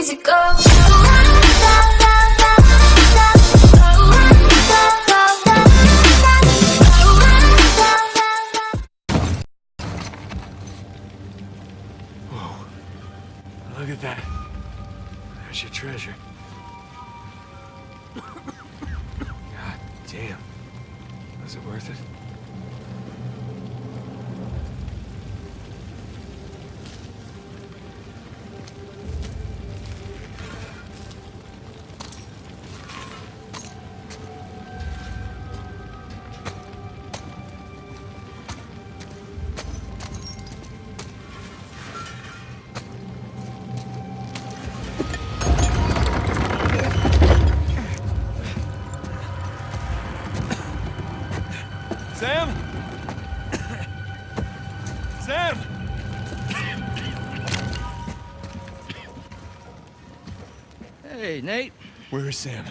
Look at that. There's your treasure. God damn. Was it worth it? Where is Sam?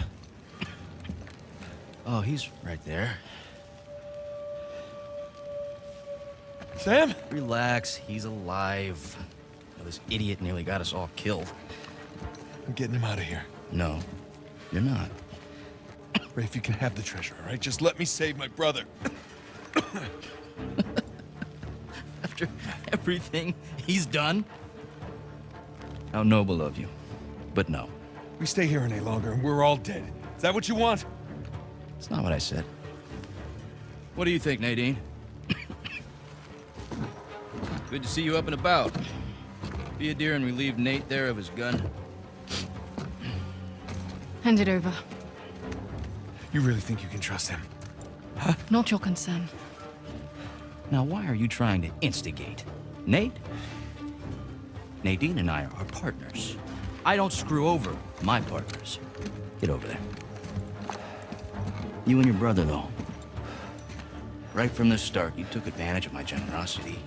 Oh, he's right there. Sam? Relax, he's alive. Oh, this idiot nearly got us all killed. I'm getting him out of here. No, you're not. Rafe, you can have the treasure, all right? Just let me save my brother. After everything he's done? How noble of you. But no, We stay here any longer and we're all dead. Is that what you want? it's not what I said. What do you think, Nadine? Good to see you up and about. Be a dear and relieve Nate there of his gun. Hand it over. You really think you can trust him? Huh? Not your concern. Now, why are you trying to instigate? Nate? Nadine and I are partners. I don't screw over my partners. Get over there. You and your brother, though. Right from the start, you took advantage of my generosity.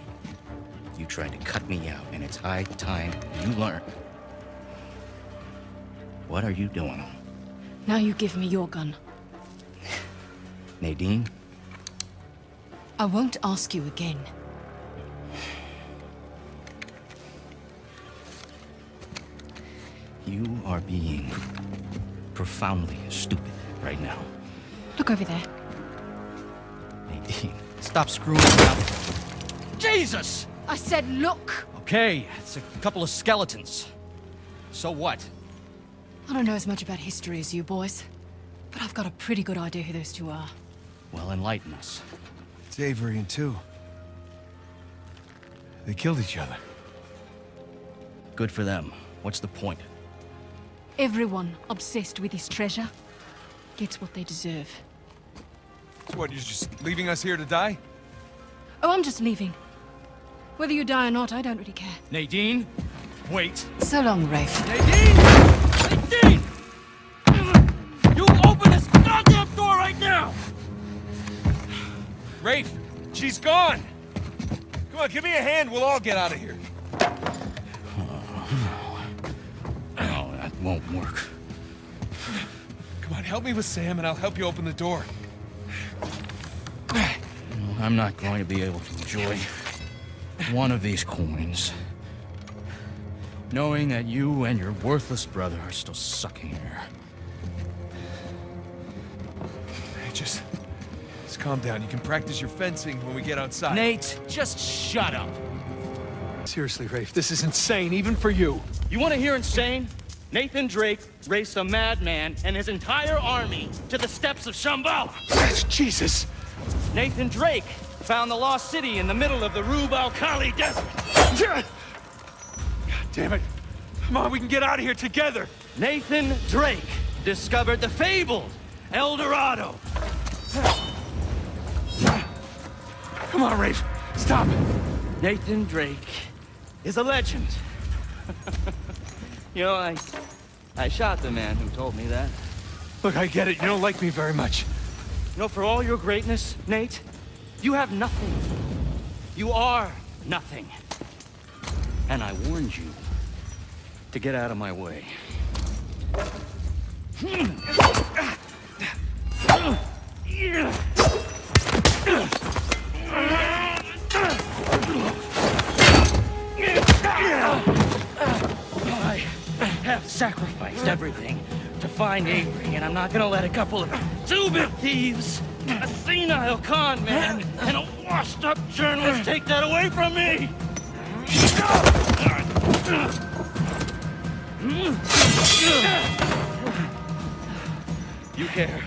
You tried to cut me out, and it's high time you learn. What are you doing? Now you give me your gun. Nadine, I won't ask you again. You are being profoundly stupid right now. Look over there. Nadine, stop screwing around. Jesus! I said look! Okay, it's a couple of skeletons. So what? I don't know as much about history as you boys, but I've got a pretty good idea who those two are. Well, enlighten us. It's Avery and Tew. They killed each other. Good for them. What's the point? Everyone obsessed with this treasure gets what they deserve. So what, you're just leaving us here to die? Oh, I'm just leaving. Whether you die or not, I don't really care. Nadine? Wait. So long, Rafe. Nadine! Nadine! You open this goddamn door right now! Rafe, she's gone! Come on, give me a hand, we'll all get out of here. Won't work. Come on, help me with Sam and I'll help you open the door. I'm not going to be able to enjoy one of these coins. Knowing that you and your worthless brother are still sucking here. Hey, just... Just calm down. You can practice your fencing when we get outside. Nate, just shut up. Seriously, Rafe, this is insane, even for you. You want to hear insane? Nathan Drake raced a madman and his entire army to the steps of Shambhala. That's Jesus! Nathan Drake found the lost city in the middle of the Rub al Khali Desert. God damn it. Come on, we can get out of here together. Nathan Drake discovered the fabled El Dorado. Come on, Rafe. Stop. It! Nathan Drake is a legend. you know, I, I shot the man who told me that. Look, I get it. You don't like me very much. You know, for all your greatness, Nate, you have nothing. You are nothing. And I warned you to get out of my way. Have sacrificed everything to find Avery, and I'm not gonna let a couple of two-bit thieves, a senile con man, and a washed-up journalist take that away from me! You care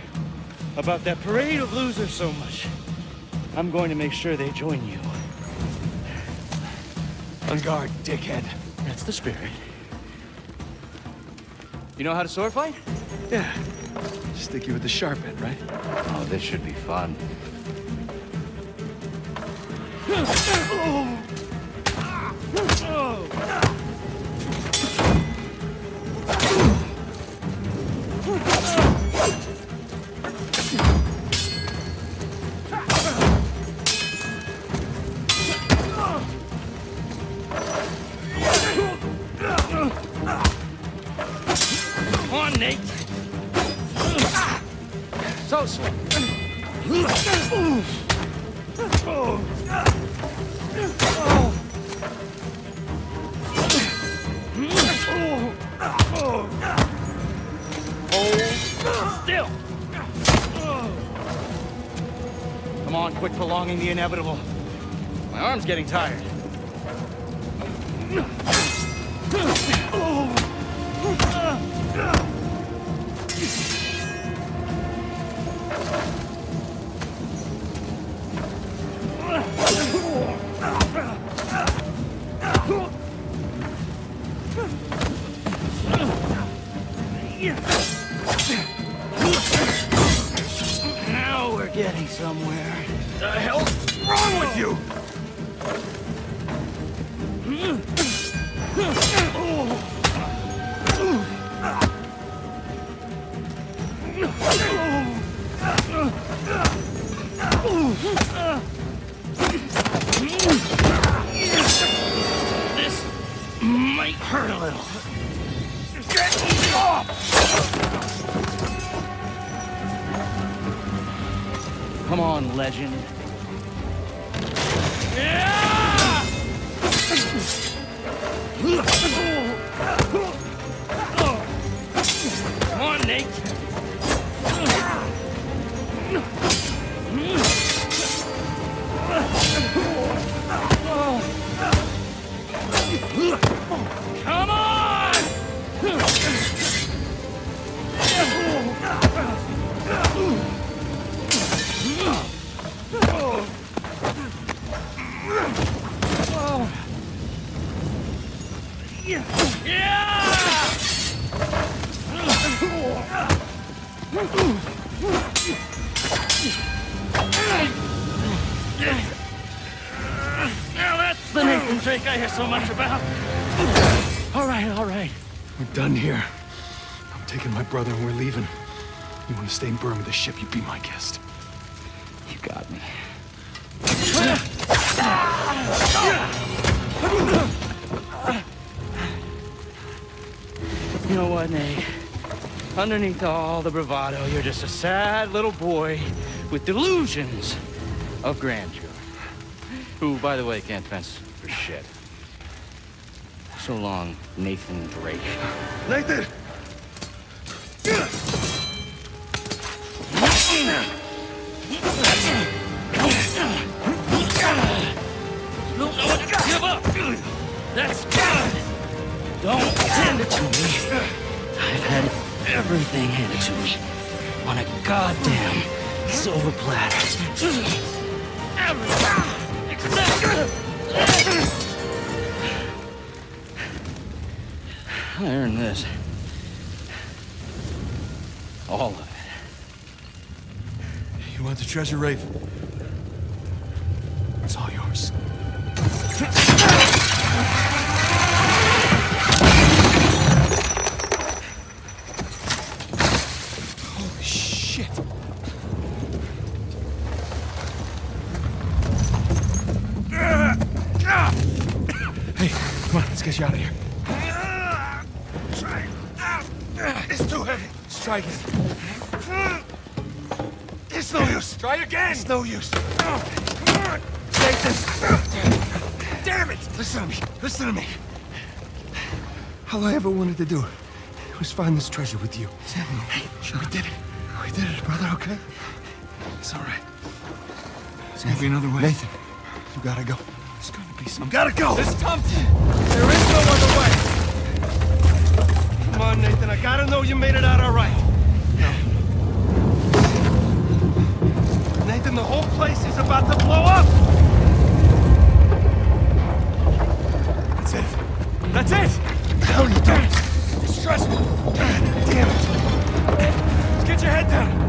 about that parade of losers so much. I'm going to make sure they join you. On guard, dickhead. That's the spirit. You know how to sword fight? Yeah. Stick you with the sharp end, right? Oh, this should be fun. still. Come on, quit prolonging the inevitable. My arm's getting tired. Now somewhere. The hell's wrong with you? Legend. Brother and we're leaving. You want to stay in Burma with the ship, you be my guest. You got me. You know what, Nate? Underneath all the bravado, you're just a sad little boy with delusions of grandeur. Who, by the way, can't fence for shit. So long, Nathan Drake. Nathan! Give up. That's good. Don't hand it to me. I've had everything handed to me on a goddamn silver platter. I earned this. All of it. You want the treasure, Rafe? No use. Oh, come on. Take this. Damn it. Listen to me. Listen to me. All I ever wanted to do was find this treasure with you. Samuel, hey, we did it. We did it, brother, okay? It's all right. There's gonna be another way. Nathan, you gotta go. There's gonna be some. Gotta go! This Thompson! There is no other way! Come on, Nathan, I gotta know you made it out all right. No. The whole place is about to blow up! That's it. That's it! What the hell are you doing? You're stressful. God damn it. Get your head down.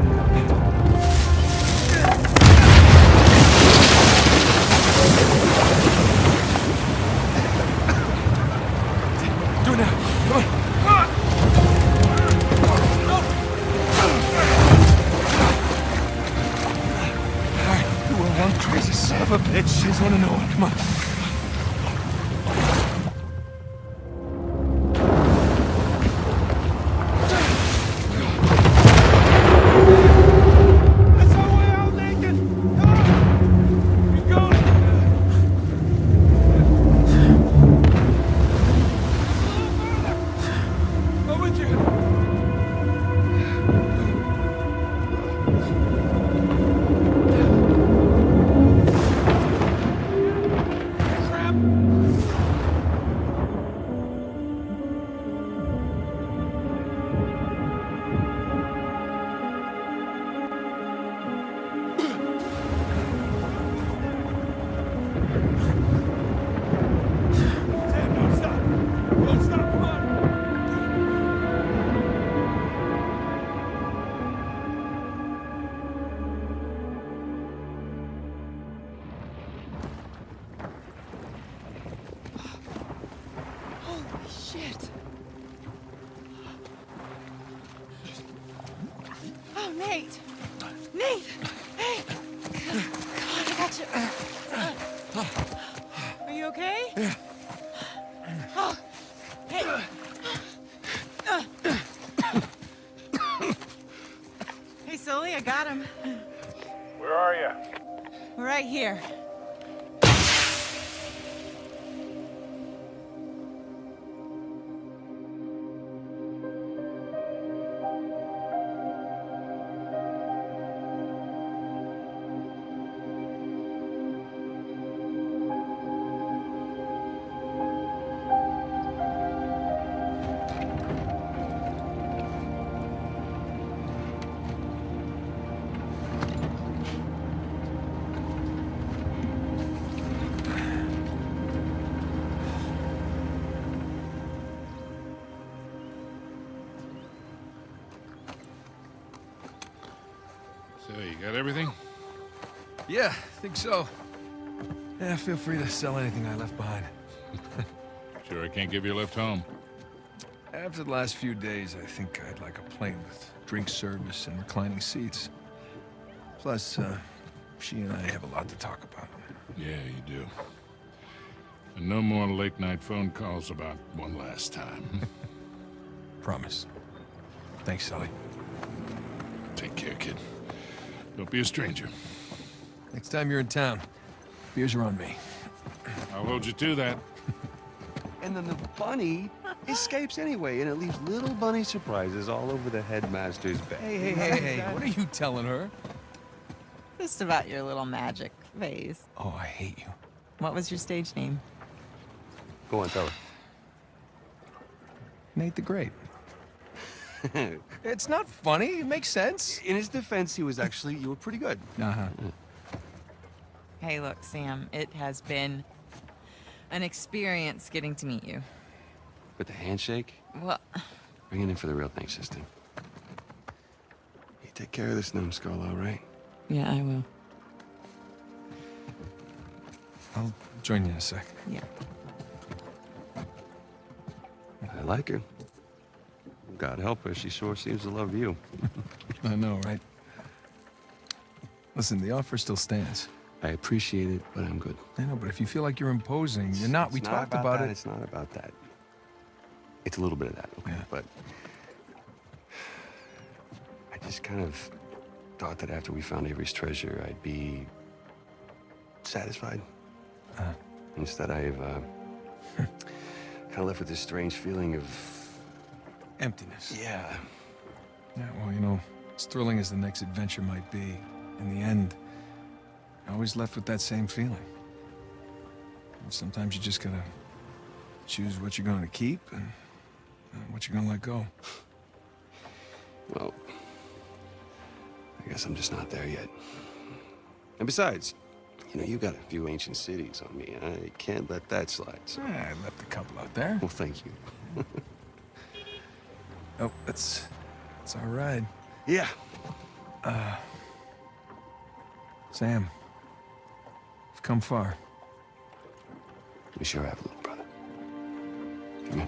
Got him. So, you got everything? Yeah, I think so. Yeah, feel free to sell anything I left behind. Sure, I can't give you a lift home. After the last few days, I think I'd like a plane with drink service and reclining seats. Plus, uh, she and I have a lot to talk about. Yeah, you do. And no more late night phone calls about one last time. Promise. Thanks, Sully. Take care, kid. Don't be a stranger. Next time you're in town, beers are on me. I'll hold you to that. And then the bunny escapes anyway, and it leaves little bunny surprises all over the headmaster's bed. Hey, hey, hey, hey, what are you telling her? Just about your little magic phase. Oh, I hate you. What was your stage name? Go on, tell her. Nate the Great. Her. It's not funny. It makes sense. In his defense, he was actually, you were pretty good. Uh-huh. Hey, look, Sam, it has been an experience getting to meet you. With the handshake, Well, bring it in for the real thing, sister. You take care of this numbskull, all right? yeah, I will. I'll join you in a sec. Yeah. I like her. God help her, she sure seems to love you. I know, right? Listen, the offer still stands. I appreciate it, but I'm good. I know, but if you feel like you're imposing, you're not. We It's talked about, about it. It's not about that. It's a little bit of that, okay? Yeah. But I just kind of thought that after we found Avery's treasure, I'd be satisfied. Uh. Instead, I've uh, kind of left with this strange feeling of emptiness. Yeah. Yeah, well, you know, as thrilling as the next adventure might be, in the end, you're always left with that same feeling. And sometimes you just gotta choose what you're going to keep and uh, what you're gonna let go. Well, I guess I'm just not there yet. And besides, you know, you got a few ancient cities on me. I can't let that slide. So. I left a couple out there. Well, thank you. Oh, that's that's all right. Yeah. Uh, Sam, you've come far. We sure have, little brother. Come here.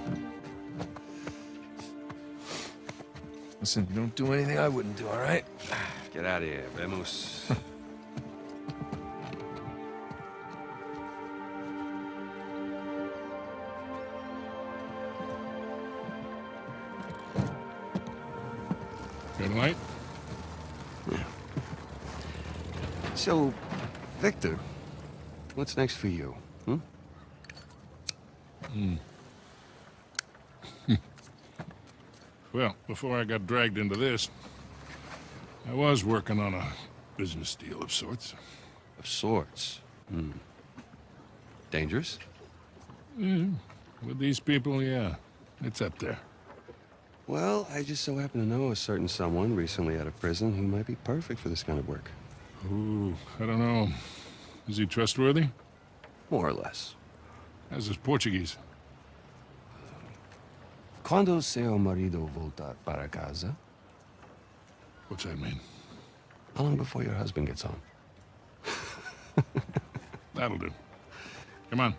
Listen, you don't do anything I wouldn't do, all right? Get out of here, vemos. what's next for you? Hmm? Well, before I got dragged into this, I was working on a business deal of sorts. Of sorts. Hmm. Dangerous? Hmm. With these people, yeah, it's up there. Well, I just so happen to know a certain someone recently out of prison who might be perfect for this kind of work. Ooh, I don't know. Is he trustworthy? More or less. How's his Portuguese? Quando seu marido voltar para casa? What's that mean? How long before your husband gets home? That'll do. Come on.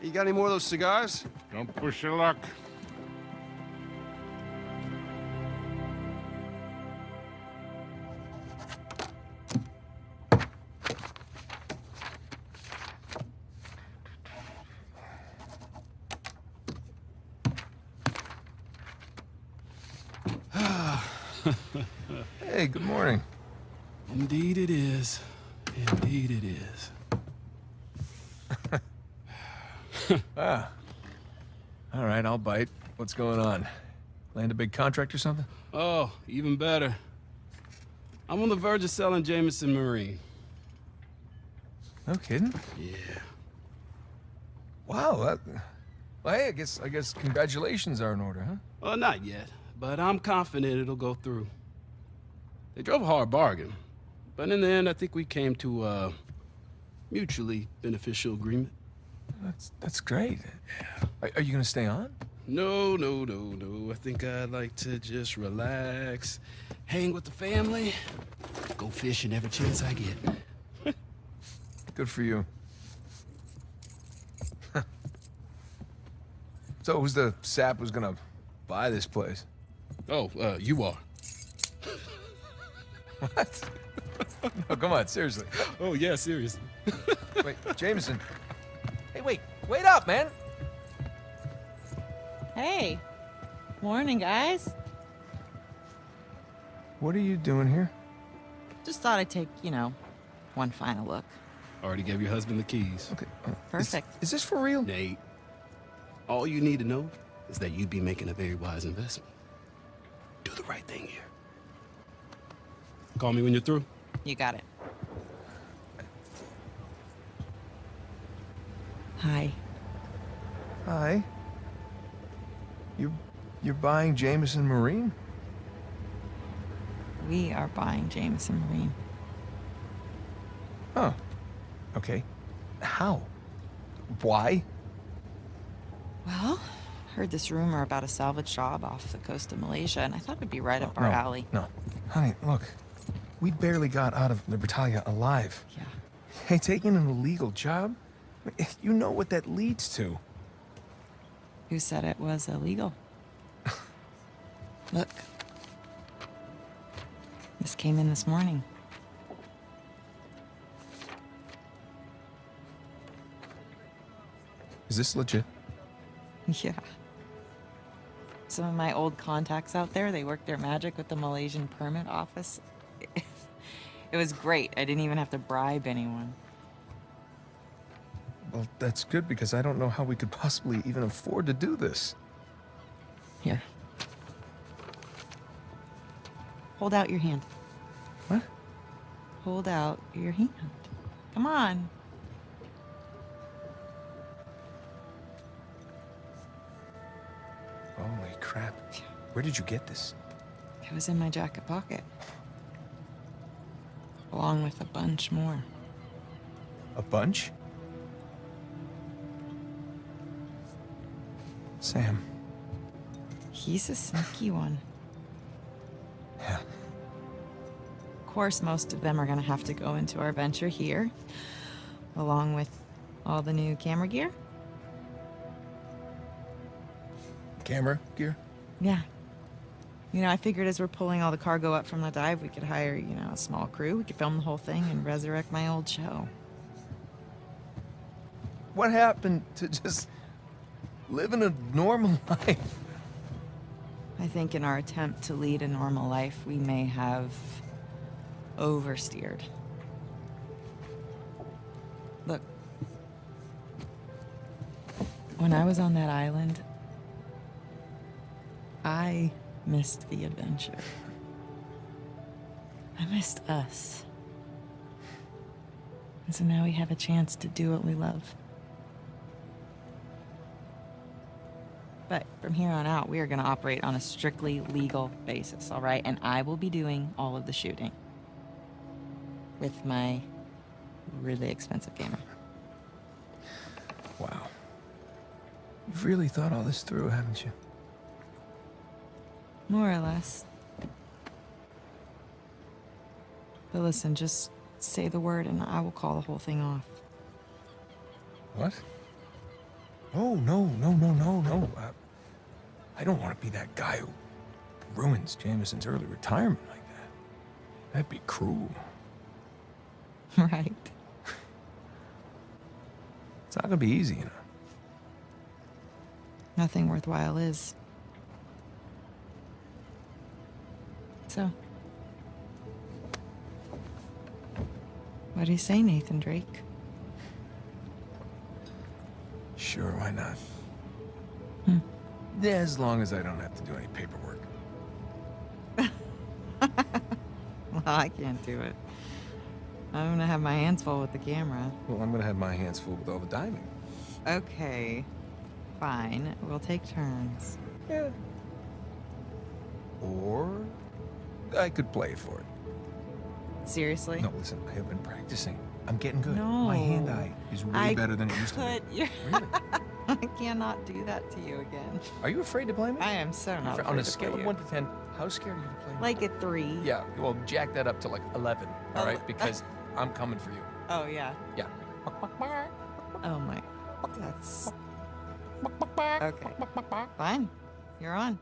You got any more of those cigars? Don't push your luck. What's going on? Land a big contract or something? Oh, even better. I'm on the verge of selling Jameson Marine. No kidding. Yeah. Wow. That, well, hey, I guess I guess congratulations are in order, huh? Well, not yet, but I'm confident it'll go through. They drove a hard bargain, but in the end, I think we came to a mutually beneficial agreement. That's that's great. Are, are you gonna stay on? No, no, no, no. I think I'd like to just relax, hang with the family, go fishing every chance I get. Good for you. so who's the sap who's gonna buy this place? Oh, uh, you are. What? no, come on, seriously. Oh, yeah, seriously. Wait, Jameson. Hey, wait, wait up, man. Hey. Morning, guys. What are you doing here? Just thought I'd take, you know, one final look. Already gave your husband the keys. Okay. uh, is- Perfect. Is, this for real? Nate, all you need to know is that you'd be making a very wise investment. Do the right thing here. Call me when you're through. You got it. Hi. Hi. You, you're buying Jameson Marine? We are buying Jameson Marine. Huh. Okay. How? Why? Well, heard this rumor about a salvage job off the coast of Malaysia, and I thought it'd be right oh, up our no, alley. No. Honey, look. We barely got out of Libertalia alive. Yeah. Hey, taking an illegal job? You know what that leads to. Who said it was illegal? Look. This came in this morning. Is this legit? Yeah. Some of my old contacts out there, they work their magic with the Malaysian permit office. It was great. I didn't even have to bribe anyone. Well, that's good because I don't know how we could possibly even afford to do this. Here. Hold out your hand. What? Hold out your hand. Come on. Holy crap. Where did you get this? It was in my jacket pocket. Along with a bunch more. A bunch? Sam. He's a sneaky one. Course, most of them are gonna have to go into our venture here, along with all the new camera gear. Camera gear? Yeah. You know, I figured as we're pulling all the cargo up from the dive, we could hire, you know, a small crew. We could film the whole thing and resurrect my old show. What happened to just living a normal life? I think in our attempt to lead a normal life, we may have oversteered. Look, when I was on that island, I missed the adventure. I missed us. And so now we have a chance to do what we love. But from here on out, we are going to operate on a strictly legal basis, all right? And I will be doing all of the shooting with my really expensive camera. Wow. You've really thought all this through, haven't you? More or less. But listen, just say the word and I will call the whole thing off. What? Oh, no, no, no, no, no. Uh, I don't want to be that guy who ruins Jameson's early retirement like that. That'd be cruel. right. It's not gonna be easy, you know. Nothing worthwhile is. So. What do you say, Nathan Drake? Sure, why not? Hmm. Yeah, as long as I don't have to do any paperwork. Well, I can't do it. I'm gonna have my hands full with the camera. Well, I'm gonna have my hands full with all the diving. Okay. Fine. We'll take turns. Yeah. Or I could play for it. Seriously? No, listen, I have been practicing. I'm getting good. No. My hand-eye is way I better than it used to be. you? Really? I cannot do that to you again. Are you afraid to play me? I am so not Afraid, on a scale of. 1 to 10, how scared are you to play me? Like a three. Yeah, well, jack that up to like 11, all Oh. Because I'm coming for you. Oh yeah. Yeah. Oh my. That's. Okay. Fine. You're on.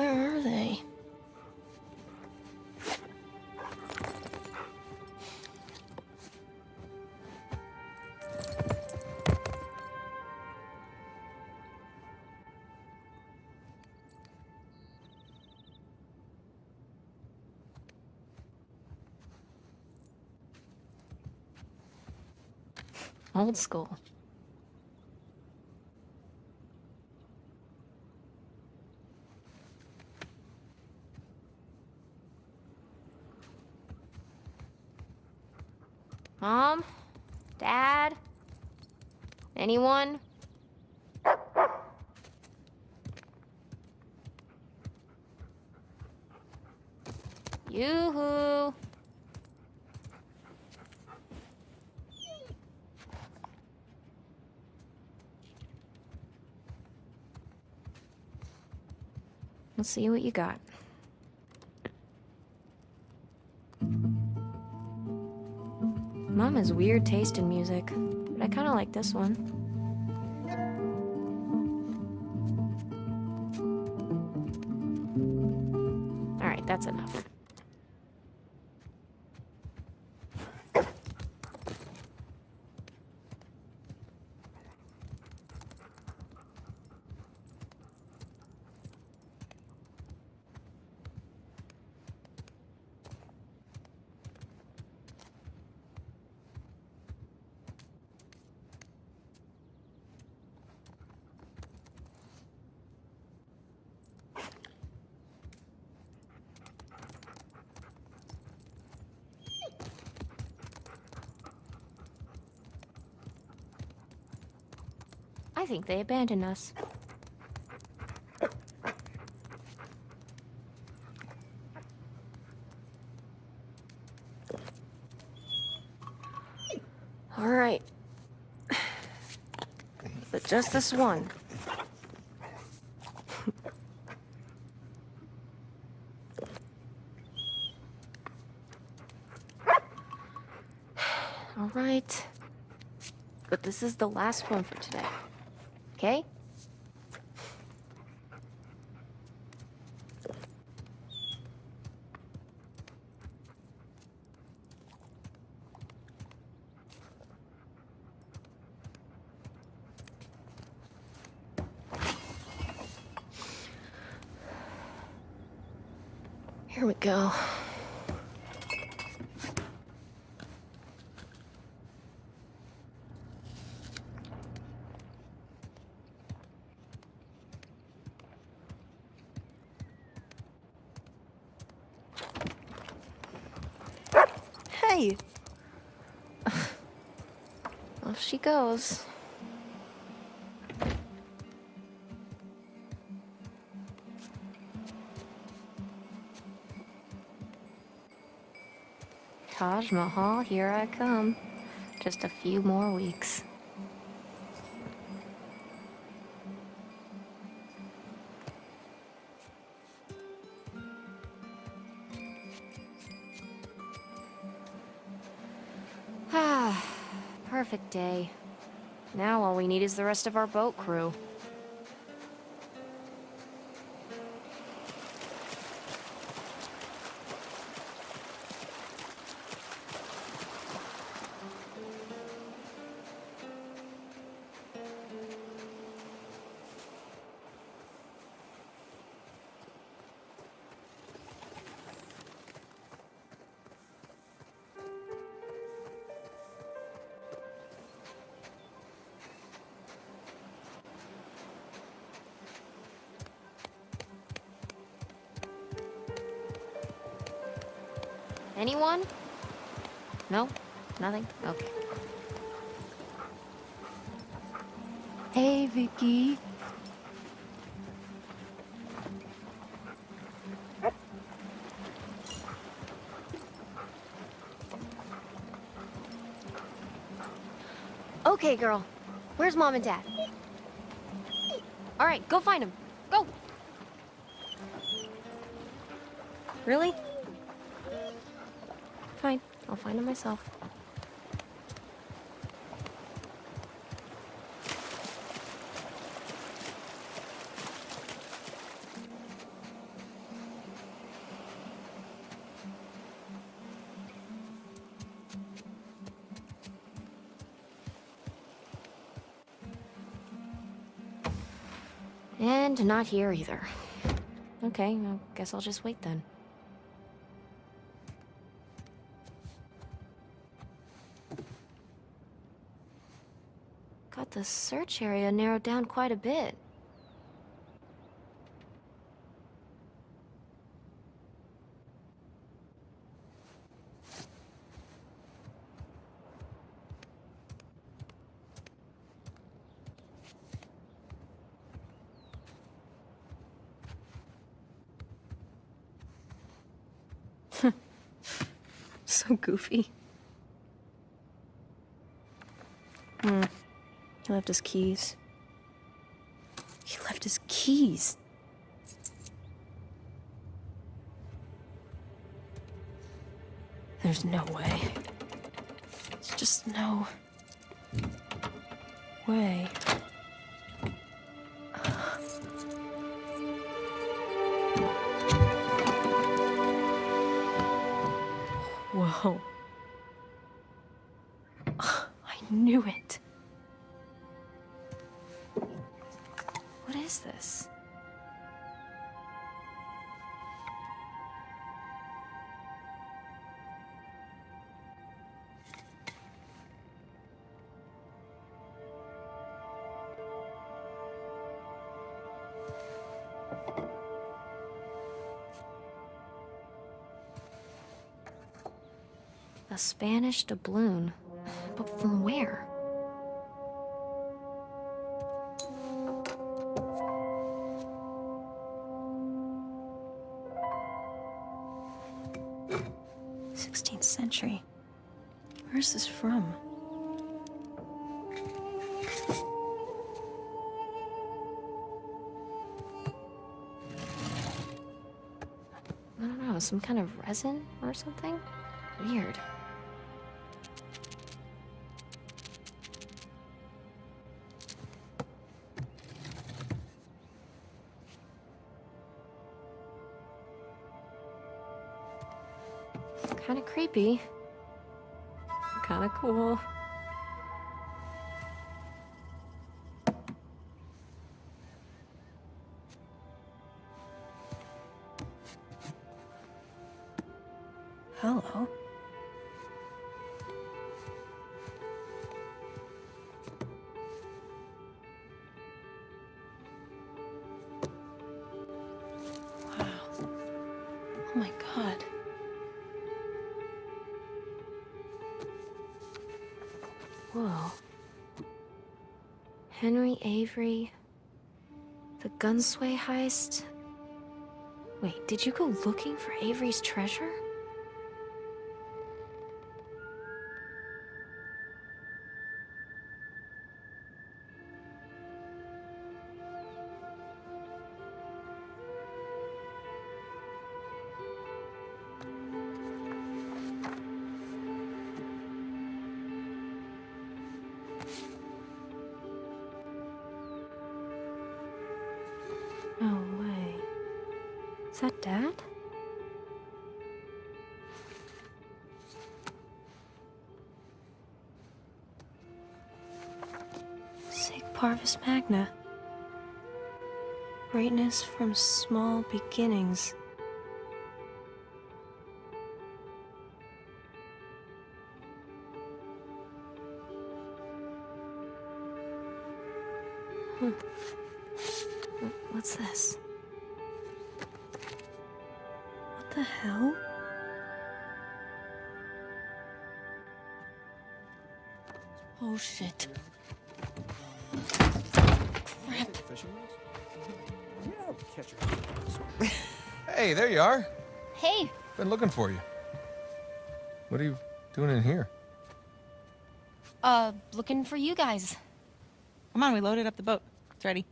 Where are they? Old school. Anyone? Yoo-hoo! Let's see what you got. Mom has weird taste in music, but I kind of like this one. I think they abandoned us. All right. But just this one. All right. But this is the last one for today. Okay? Here we go. Hey! Off she goes. Taj Mahal, here I come. Just a few more weeks. Is the rest of our boat crew. Anyone? No? Nothing? Okay. Hey, Vicky. Okay, girl. Where's mom and dad? All right, go find them. Go. Really? Find him myself. And not here either. Okay, I guess I'll just wait then. The search area narrowed down quite a bit. so goofy. Hmm. He left his keys. He left his keys. There's no way. There's just no way. What is this? A Spanish doubloon. But from where? Some kind of resin or something? Weird. Kinda creepy. Hello. Wow. Oh my god. Whoa. Henry Avery. The Gunsway heist. Wait, did you go looking for Avery's treasure? Magna. Greatness from small beginnings. Hmm. What's this? What the hell? Oh shit. Crap. Hey, there you are. Hey, Been looking for you. What are you doing in here? uh, looking for you guys. Come on, we loaded up the boat. It's ready.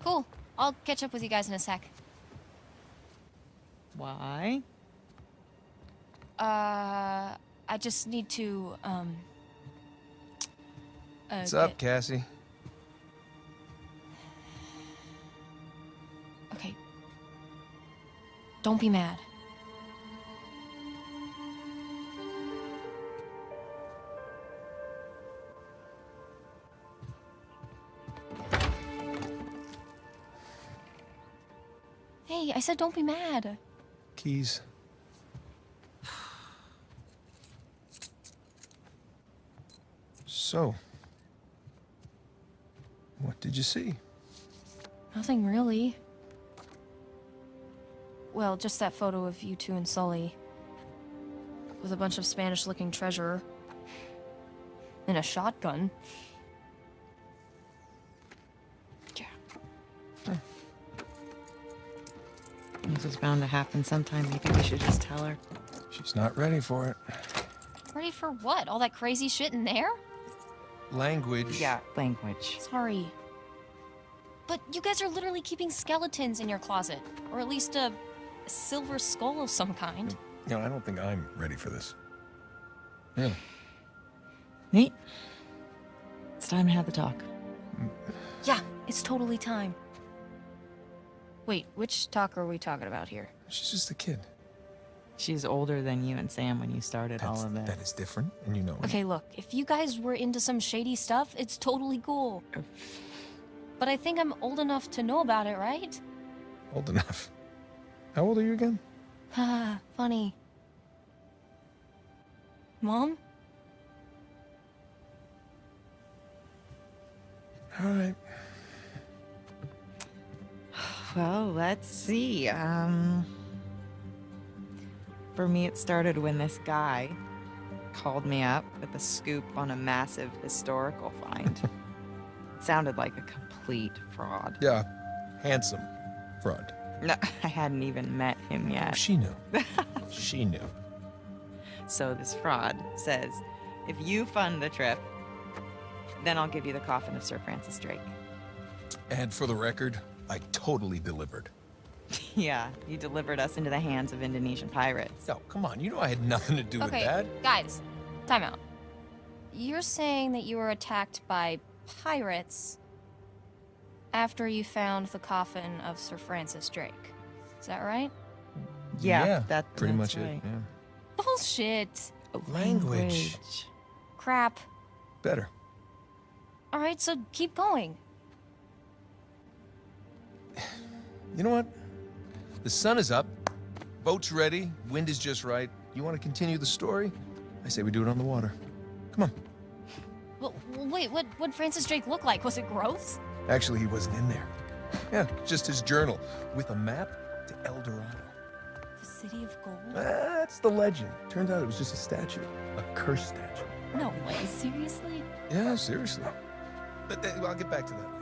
Cool. I'll catch up with you guys in a sec. Why? Uh, I just need to, um. Uh, What's up, get- Cassie? Don't be mad. Hey, I said don't be mad. Keys. So, what did you see? Nothing really. Well, just that photo of you two and Sully. With a bunch of Spanish looking treasure. And a shotgun. Yeah. Hmm. This is bound to happen sometime. Maybe we should just tell her. She's not ready for it. Ready for what? All that crazy shit in there? Language. Yeah, language. Sorry. But you guys are literally keeping skeletons in your closet. Or at least a, a silver skull of some kind. You know, I don't think I'm ready for this. Really? Nate, it's time to have the talk. Yeah, it's totally time. Wait, which talk are we talking about here? She's just a kid. She's older than you and Sam when you started all of this. That is different, and you know it. Okay, look, if you guys were into some shady stuff, it's totally cool. But I think I'm old enough to know about it, right? Old enough. How old are you again? Haha, funny. Mom? All right. Well, let's see. Um, for me, it started when this guy called me up with a scoop on a massive historical find. it sounded like a complete fraud. Yeah, handsome fraud. No, I hadn't even met him yet. She knew. she knew. So this fraud says, if you fund the trip, then I'll give you the coffin of Sir Francis Drake. And for the record, I totally delivered. yeah, you delivered us into the hands of Indonesian pirates. No, come on. You know I had nothing to do okay, with that. guys, time out. You're saying that you were attacked by pirates after you found the coffin of Sir Francis Drake. Is that right? Yeah, that- pretty much right. it. Yeah. Bullshit. Language. Crap. Better. All right, so keep going. You know what? The sun is up. Boat's ready. Wind is just right. You want to continue the story? I say we do it on the water. Come on. Well, wait, what would Francis Drake look like? Was it gross? Actually, he wasn't in there. Yeah, just his journal with a map to El Dorado. The City of Gold? That's the legend. Turns out it was just a statue, a cursed statue. No way, seriously? Yeah, seriously. But uh, I'll get back to that.